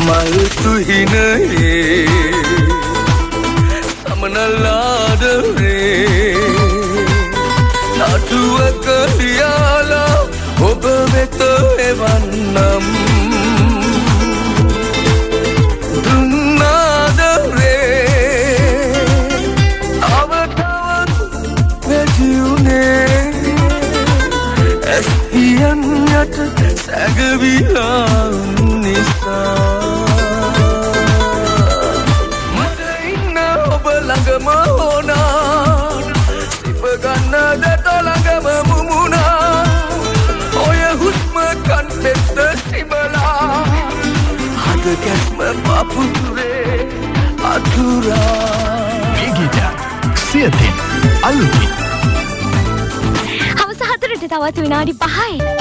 මල් තුහිනයේ සමනල්ලාදරේ නටුවක ලියාලා ඔබ වෙත එවන්නම් දුන්නාදරේ අවතවත් වැටියුනේ ඇස්හියන් යට සැගවිලා ළඟම ඕනා සිපගන්න දැත ළඟම මුමුණා. ඔය හුස්ම කන්පෙත්ත සිබලා හද කැස්ම පපුතුරේ අතුරා. මේ ගීතයක් සියතින් අලුතින්. හවස හතරට තවත් විනාඩි පහයි